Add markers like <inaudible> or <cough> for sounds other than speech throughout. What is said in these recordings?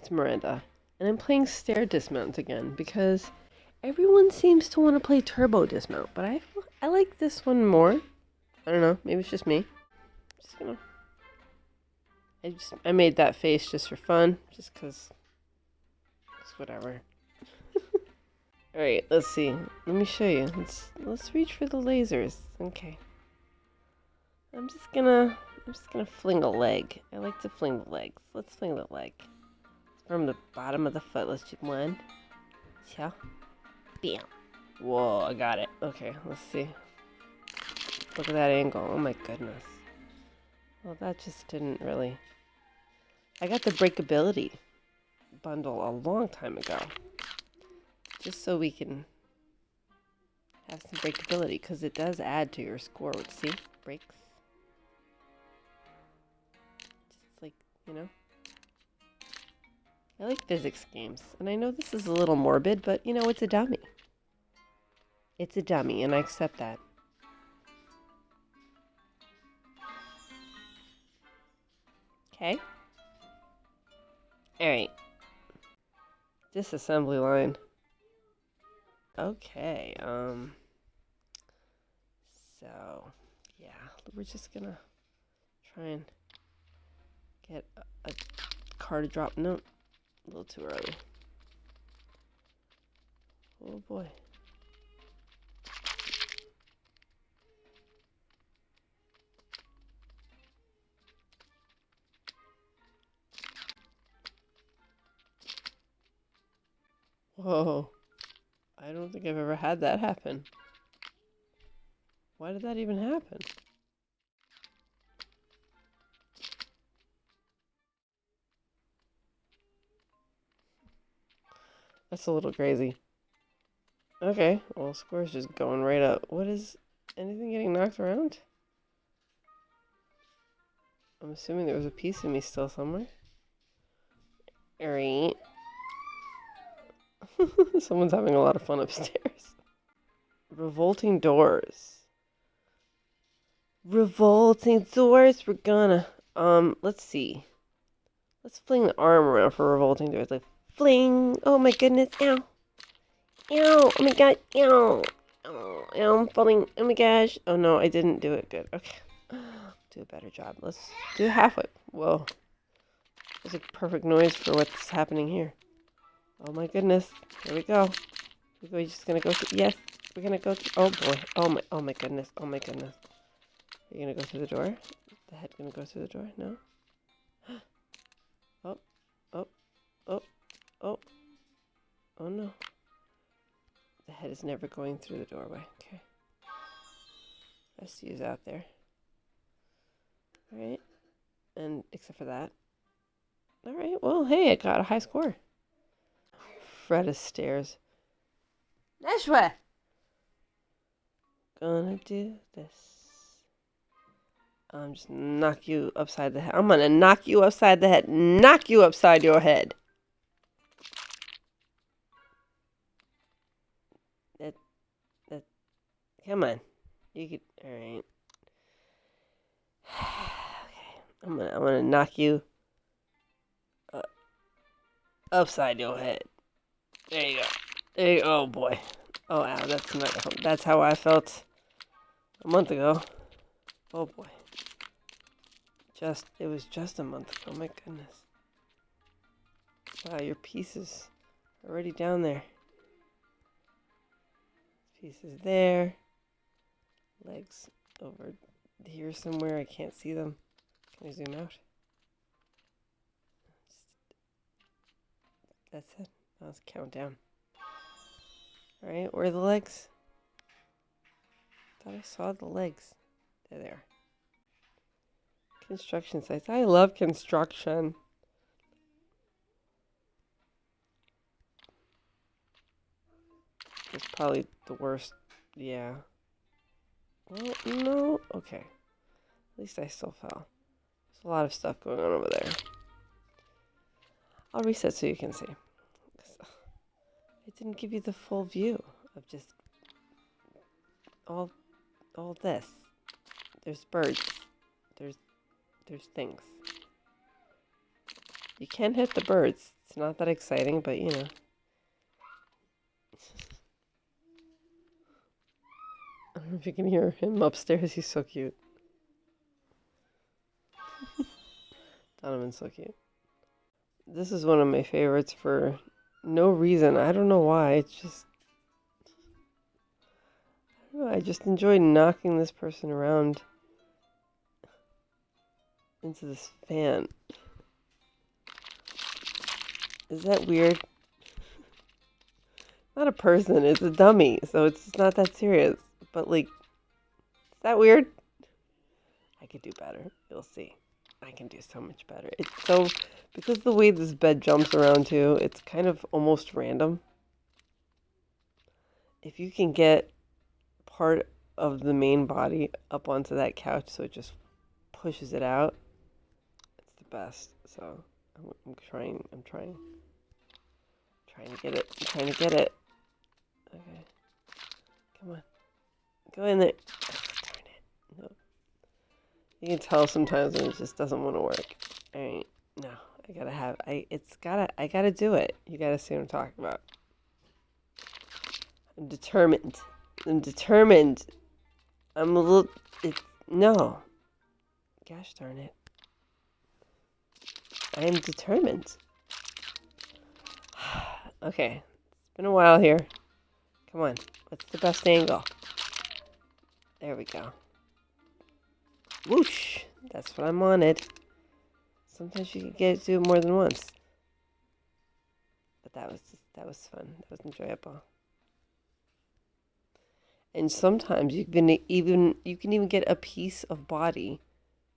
It's Miranda, and I'm playing Stair Dismount again because everyone seems to want to play Turbo Dismount, but I I like this one more. I don't know, maybe it's just me. Just gonna. I just I made that face just for fun, just cause. Just whatever. <laughs> All right, let's see. Let me show you. Let's let's reach for the lasers. Okay. I'm just gonna I'm just gonna fling a leg. I like to fling the legs. Let's fling the leg. From the bottom of the foot. Let's do one. Yeah. Bam. Whoa, I got it. Okay, let's see. Look at that angle. Oh my goodness. Well, that just didn't really... I got the breakability bundle a long time ago. Just so we can have some breakability, because it does add to your score. See? Breaks. Just like, you know? I like physics games, and I know this is a little morbid, but, you know, it's a dummy. It's a dummy, and I accept that. Okay. Alright. Disassembly line. Okay, um... So, yeah, we're just gonna try and get a, car to drop. No, a little too early. Oh boy. Whoa. I don't think I've ever had that happen. Why did that even happen? That's a little crazy. Okay, well, score's just going right up. What is... Anything getting knocked around? I'm assuming there was a piece of me still somewhere. Alright. <laughs> Someone's having a lot of fun upstairs. <laughs> Revolting doors. Revolting doors. We're gonna... Um, let's see. Let's fling the arm around for revolting doors. Like, fling. Oh my goodness. Ow. Ow. Oh my god. Ow. Oh, ow, I'm falling. Oh my gosh. Oh no, I didn't do it good. Okay. Do a better job. Let's do halfway. Whoa. There's a perfect noise for what's happening here. Oh my goodness. Here we go. We're just gonna go through. Yes. We're gonna go through. Oh boy. Oh my. Oh my goodness. Oh my goodness. Are you gonna go through the door? The head gonna go through the door? No? Is never going through the doorway. Okay. Rest is out there. Alright. And except for that. Alright, well, hey, I got a high score. Fred stairs. Nashwa! Gonna do this. I'm just knock you upside the head. I'm gonna knock you upside the head. Knock you upside your head. Come on. You could. All right. <sighs> okay. I'm gonna. I'm gonna knock you uh, upside your head. There you go. There you. Oh boy. Oh wow. That's not. That's how I felt a month ago. Oh boy. Just. It was just a month ago. My goodness. Wow. Your pieces already down there. Pieces there legs over here somewhere. I can't see them. Can I zoom out? That's it. Let's count down. Alright, where are the legs? Thought I saw the legs. They are. There. Construction sites. I love construction. It's probably the worst. Yeah. Well, no. Okay. At least I still fell. There's a lot of stuff going on over there. I'll reset so you can see. I didn't give you the full view of just all all this. There's birds. There's there's things. You can't hit the birds. It's not that exciting, but you know. Don't <laughs> know if you can hear him upstairs. He's so cute. <laughs> Donovan's so cute. This is one of my favorites for no reason. I don't know why. It's just. I, know, I just enjoy knocking this person around into this fan. Is that weird? <laughs> Not a person, it's a dummy, so it's not that serious. But, like, is that weird? I could do better. You'll see. I can do so much better. It's so, because the way this bed jumps around too, it's kind of almost random. If you can get part of the main body up onto that couch so it just pushes it out, it's the best. So I'm, I'm trying, I'm trying, trying to get it, I'm trying to get it. Okay. Come on. Go in there. darn it. No. You can tell sometimes when it just doesn't want to work. Alright. No. I gotta have I it's gotta I gotta do it. You gotta see what I'm talking about. I'm determined. I'm determined. I'm a little it's no. Gosh darn it. I am determined. <sighs> okay. It's been a while here. Come on. What's the best angle? There we go. Whoosh! That's what I wanted. Sometimes you can get to it more than once. But that was just, that was fun. That was enjoyable. And sometimes you can even you can even get a piece of body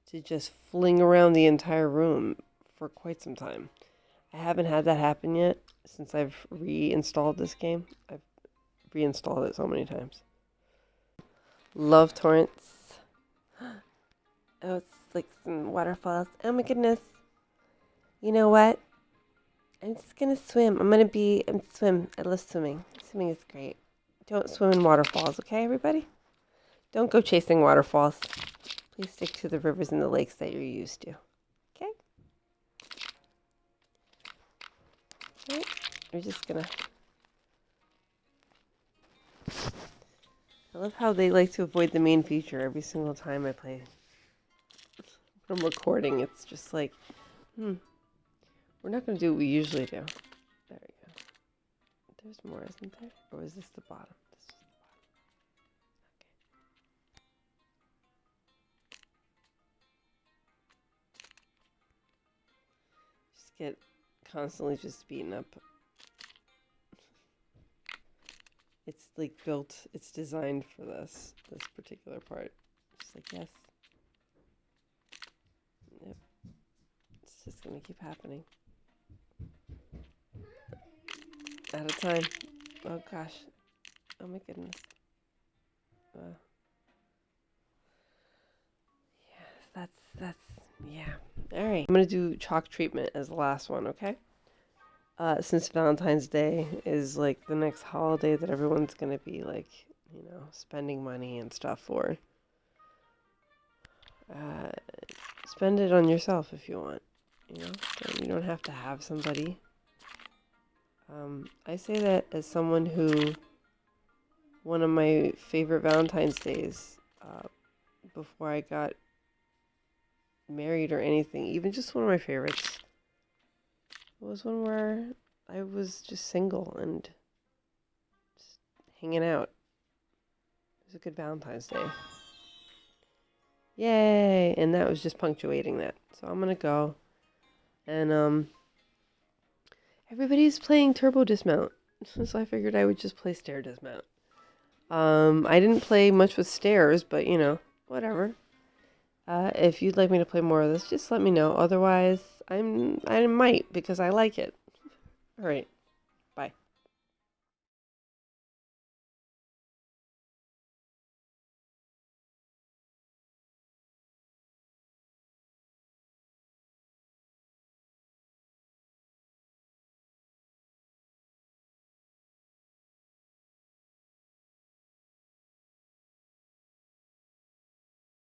to just fling around the entire room for quite some time. I haven't had that happen yet since I've reinstalled this game. I've reinstalled it so many times. Love torrents. <gasps> Oh, it's like some waterfalls. Oh my goodness. You know what? I'm just gonna swim. I'm gonna be I'm swim. I love swimming. Swimming is great. Don't swim in waterfalls, okay, everybody? Don't go chasing waterfalls. Please stick to the rivers and the lakes that you're used to. Okay? Alright, we're just gonna I love how they like to avoid the main feature every single time I play. When I'm recording, it's just like, hmm, we're not going to do what we usually do. There we go. There's more, isn't there? Or is this the bottom? This is the bottom. Okay. Just get constantly just beaten up it's like built, it's designed for this, this particular part. Just like, yes. Yep. It's just to keep happening. Out of time. Oh gosh. Oh my goodness. Uh, yes, that's, that's, yeah. All right. I'm to do chalk treatment as the last one, okay? Uh, since Valentine's Day is like the next holiday that everyone's gonna be like, you know, spending money and stuff for. Uh, spend it on yourself if you want. You know, you don't have to have somebody. Um, I say that as someone who, one of my favorite Valentine's days, uh, before I got married or anything, even just one of my favorites was one where I was just single and just hanging out. It was a good Valentine's Day. Yay! And that was just punctuating that. So I'm gonna go. And um everybody's playing turbo dismount. <laughs> So I figured I would just play stair dismount. Um I didn't play much with stairs, but you know, whatever. Uh, if you'd like me to play more of this, just let me know. Otherwise, I'm I might because I like it. All right.